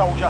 Alright, soldier, mark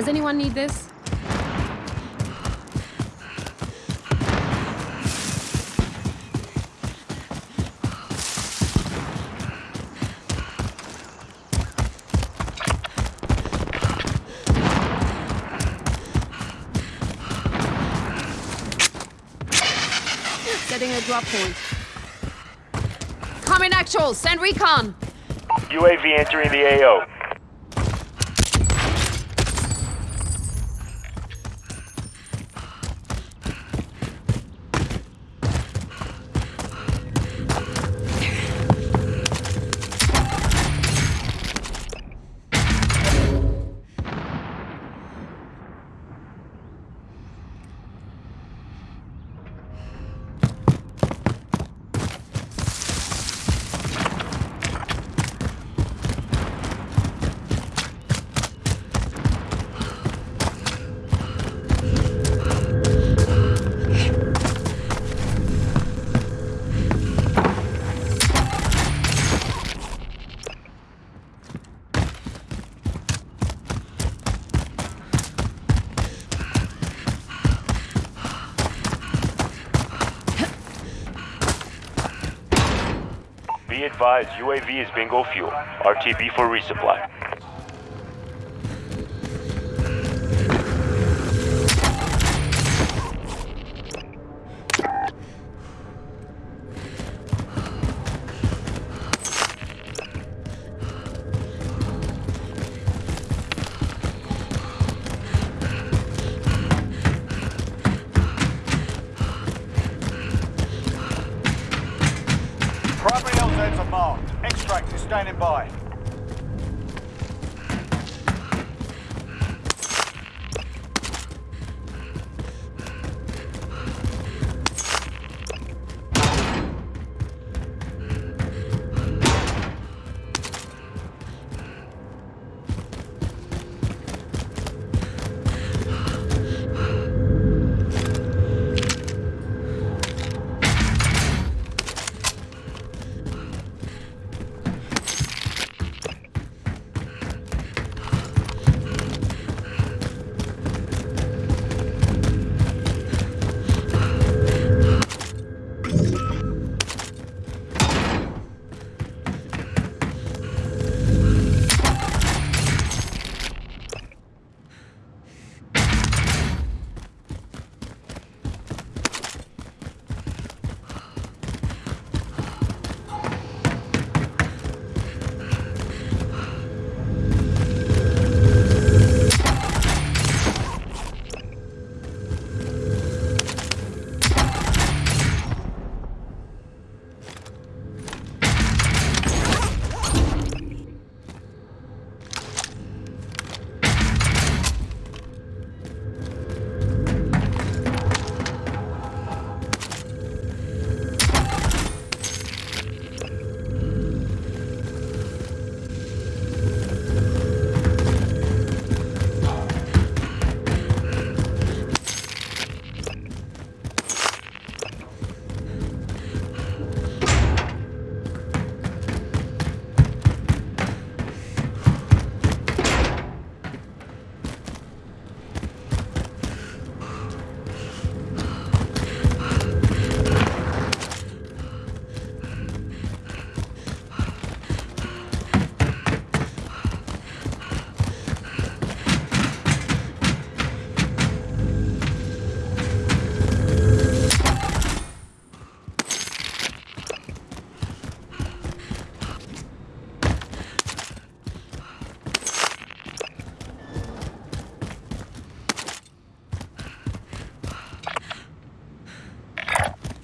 Does anyone need this? Setting a drop point. Coming actual, send recon! UAV entering the AO. UAV is bingo fuel. RTB for resupply.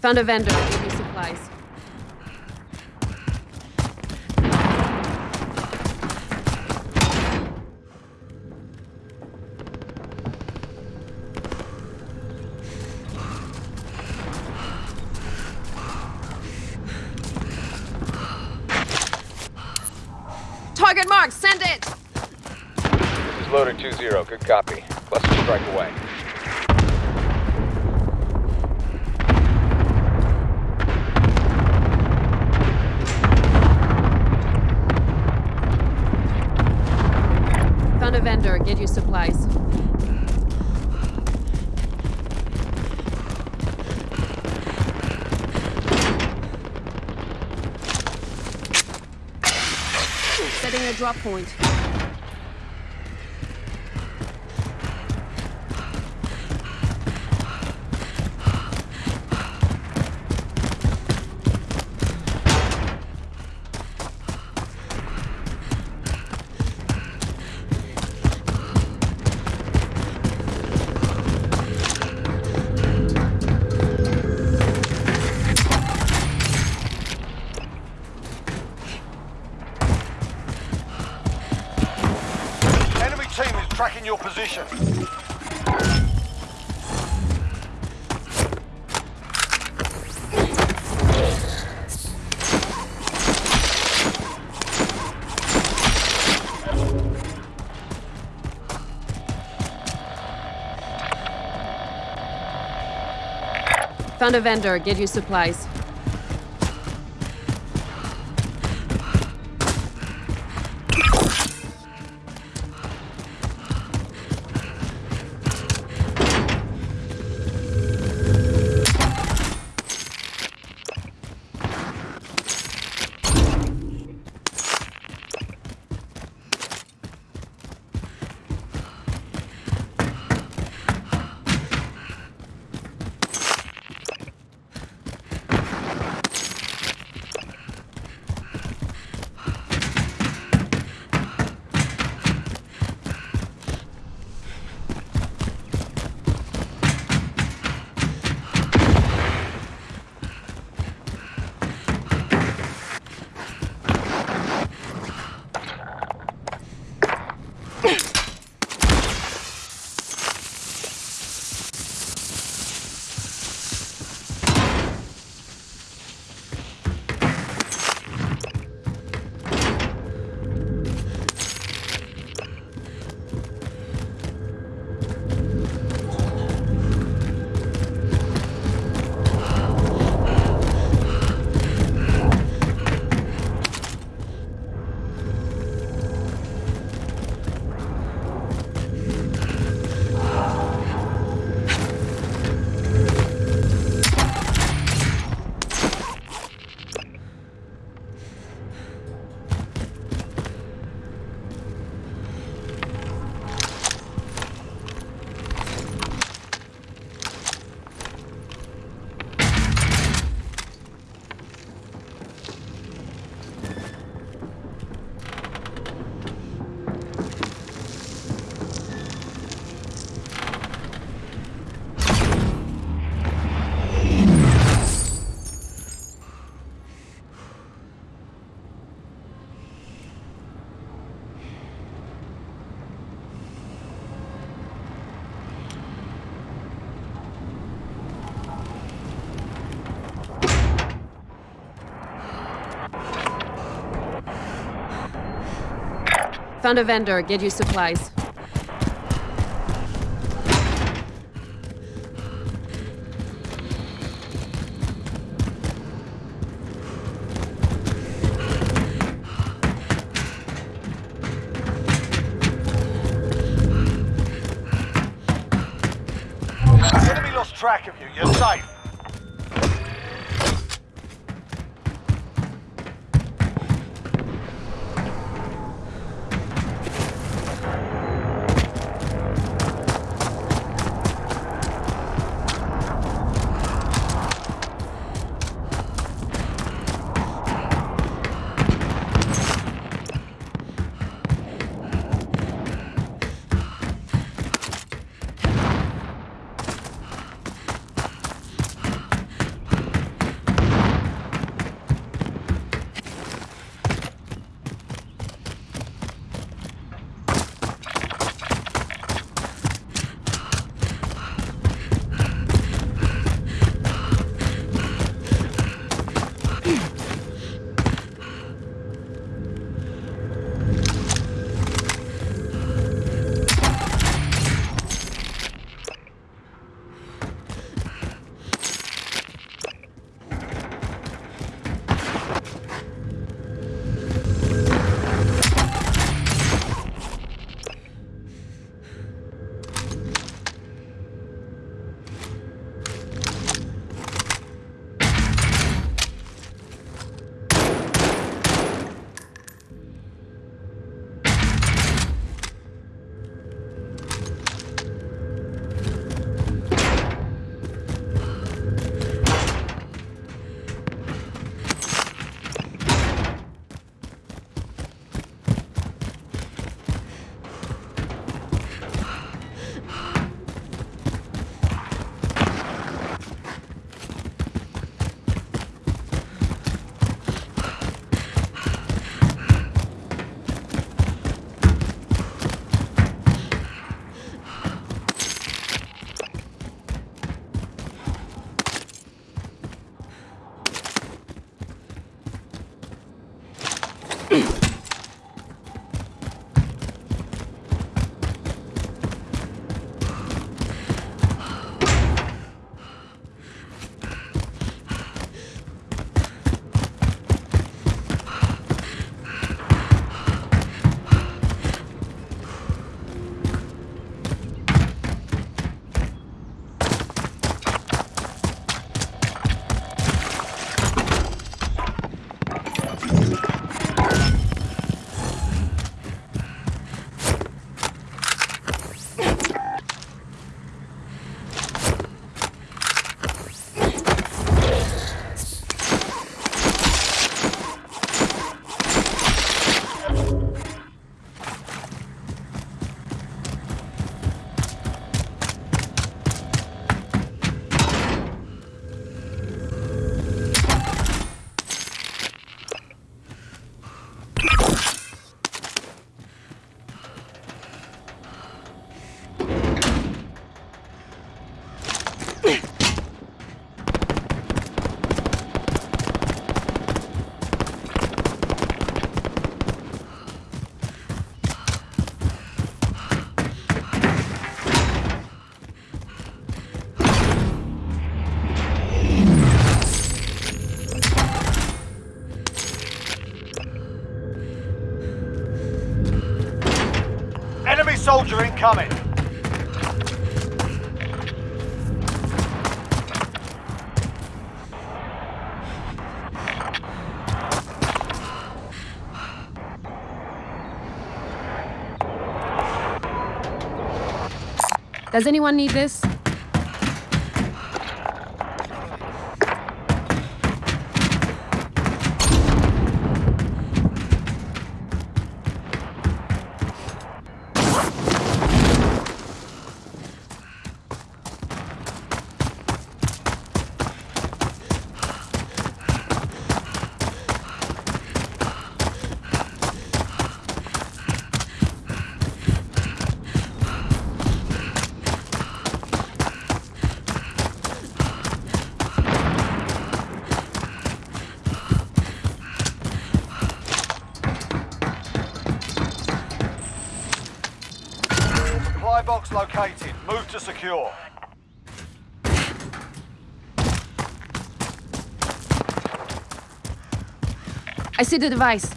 Found a vendor. Give me supplies. Target mark, Send it. This is loader 2-0. Good copy. Cluster strike away. Get you supplies. Setting a drop point. Your position. Found a vendor. Get you supplies. Found a vendor. Get you supplies. Enemy lost track of you. You're safe. Soldier incoming. Does anyone need this? Supply box located. Move to secure. I see the device.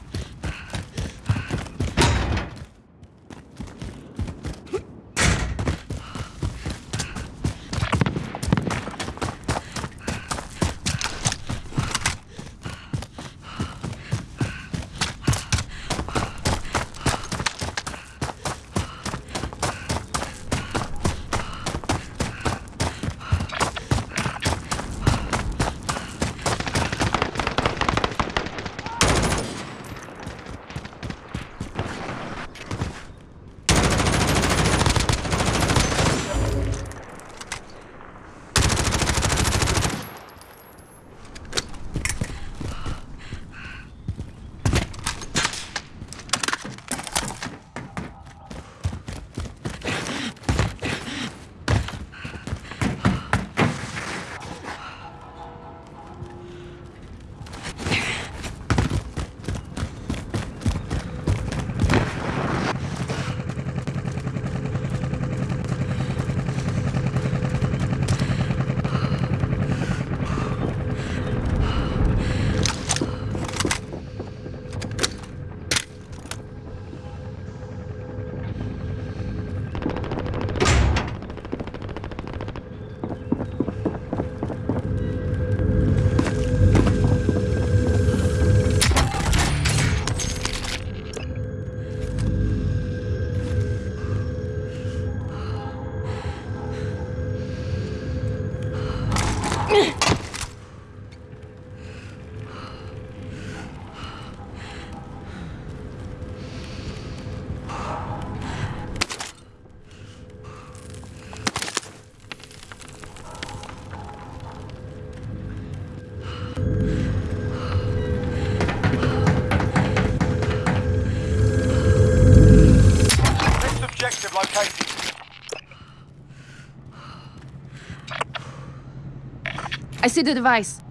The device.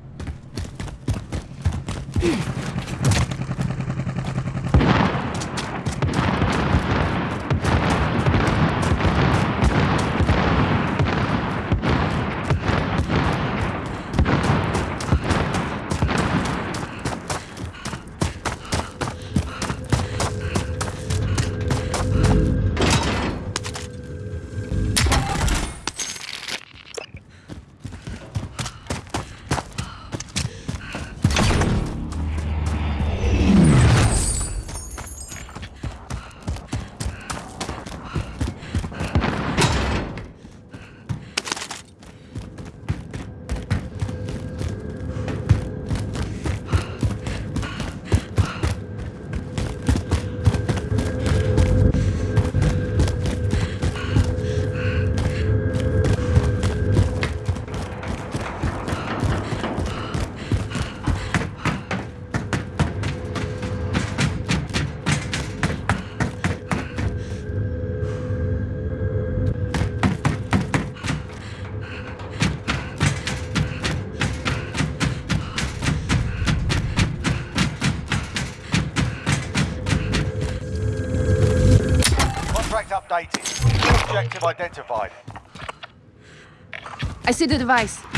Updated. Objective identified. I see the device.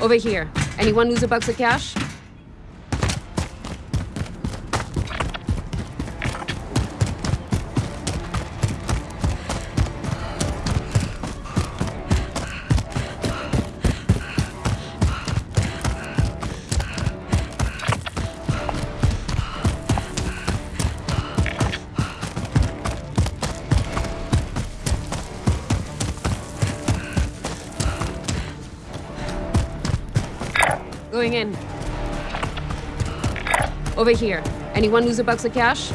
Over here. Anyone lose a box of cash? Going in. Over here. Anyone lose a box of cash?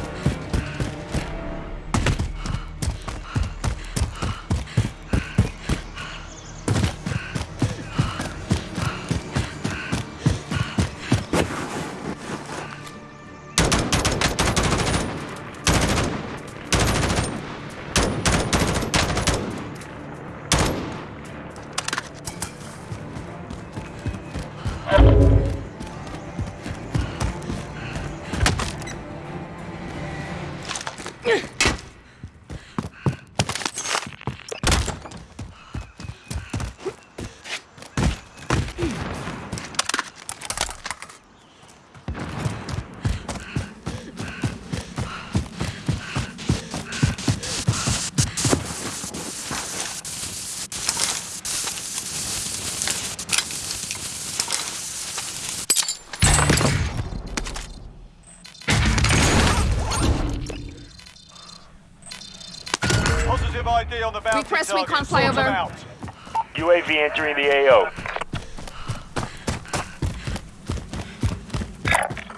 On the bounty Request target. recon Sort 'em flyover. out. UAV entering the AO.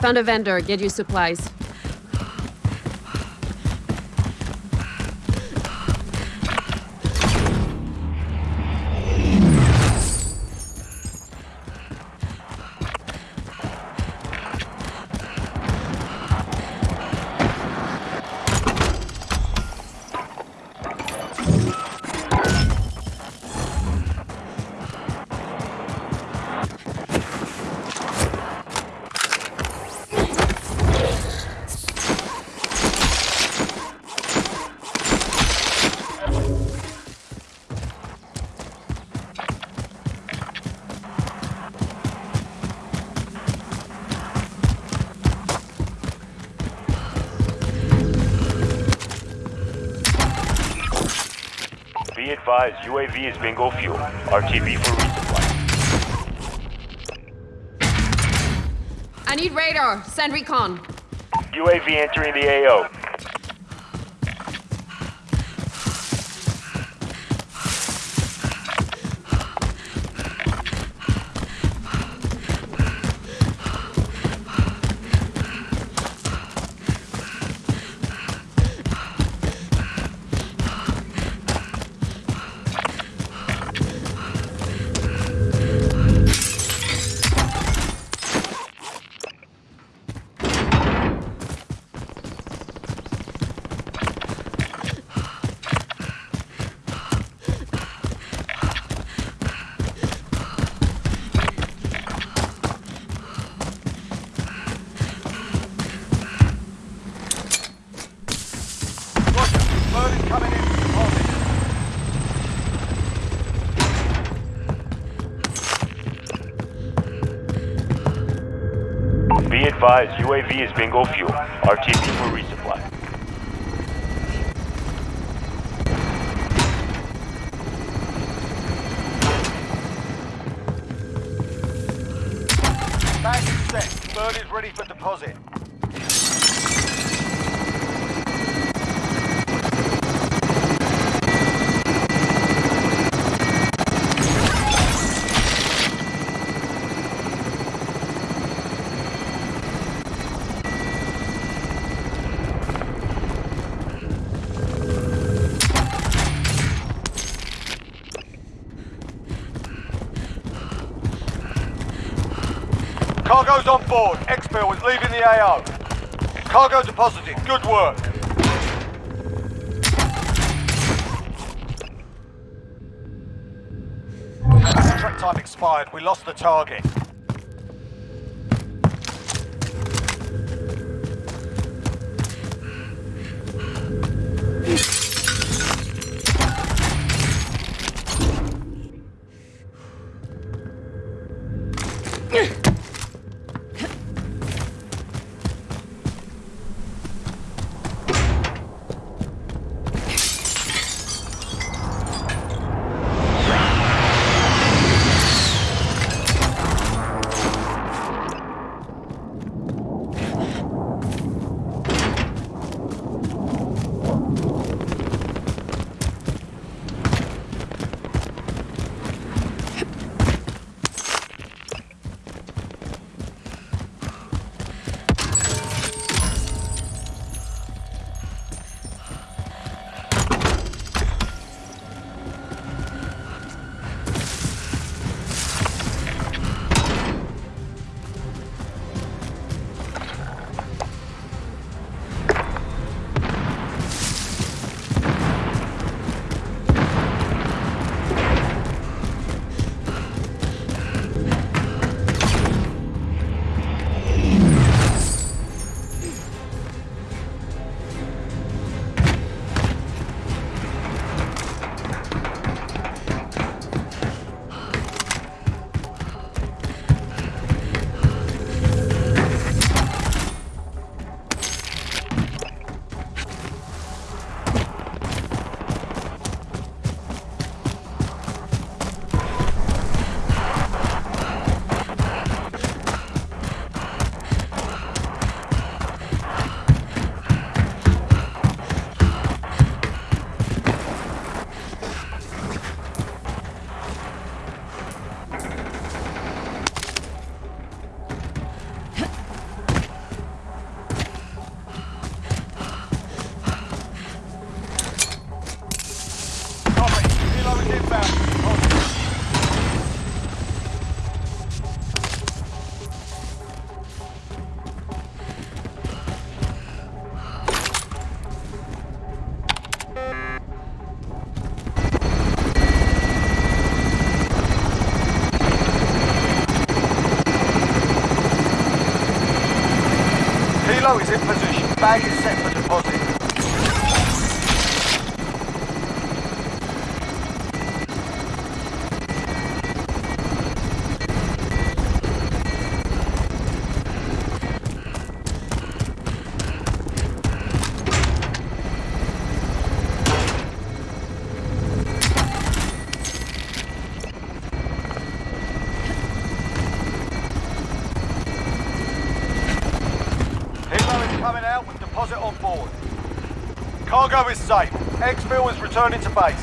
Found a vendor. Get you supplies. Advised, UAV is bingo fuel. RTB for resupply. I need radar. Send recon. UAV entering the AO. Be advised, UAV is bingo fuel. RTB for resupply. Cargo's on board. Exfil is leaving the AO. Cargo deposited. Good work. Contract time expired. We lost the target. Returning to base.